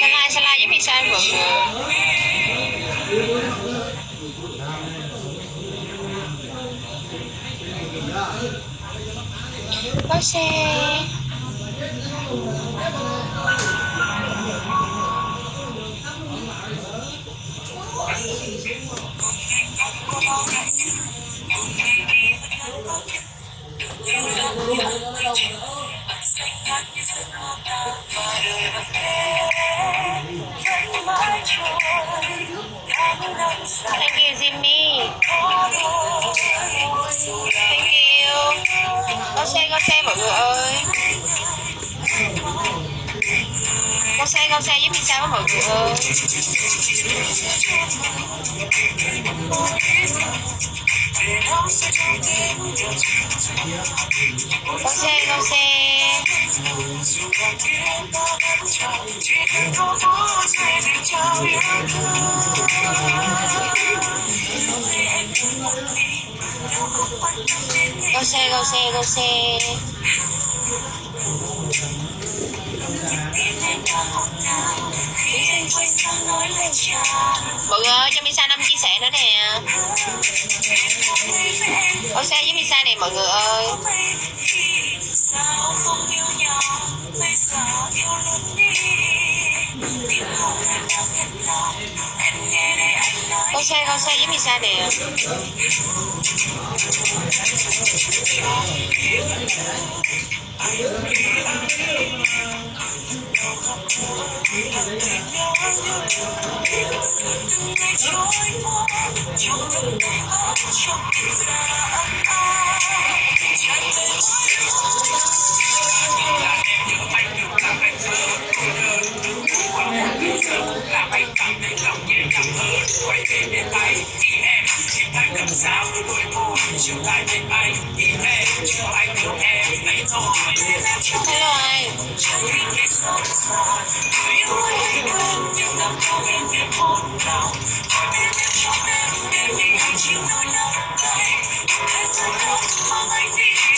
Sala Sala giống như San Vượng có xe Thank you. Thank you Jimmy. Thank you. Có xe có xe mọi người ơi. Có xe có xe giúp mình sao mọi người ơi? Có xe có xe Go xe go xe go xe. Mọi người ơi, cho Misa năm chia sẻ nữa nè. Ô xe với Misa này mọi người ơi. con xe con xe với mình xe để Hãy subscribe cho kênh Ghiền Mì Gõ Để không bỏ lỡ những video hấp dẫn tay về bên tay ý em chỉ tay cầm giáo với đôi môi chiều lại bên anh. Ý em chiều anh yêu em lấy thôi Hello anh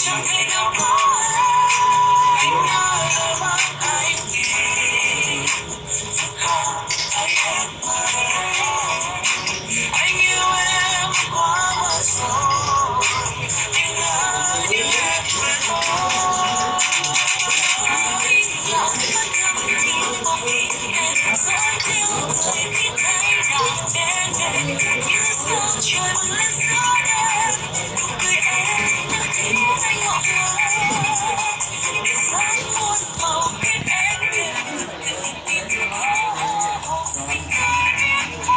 Chẳng thể nào có anh ơi, anh yêu. Không, anh em ơi.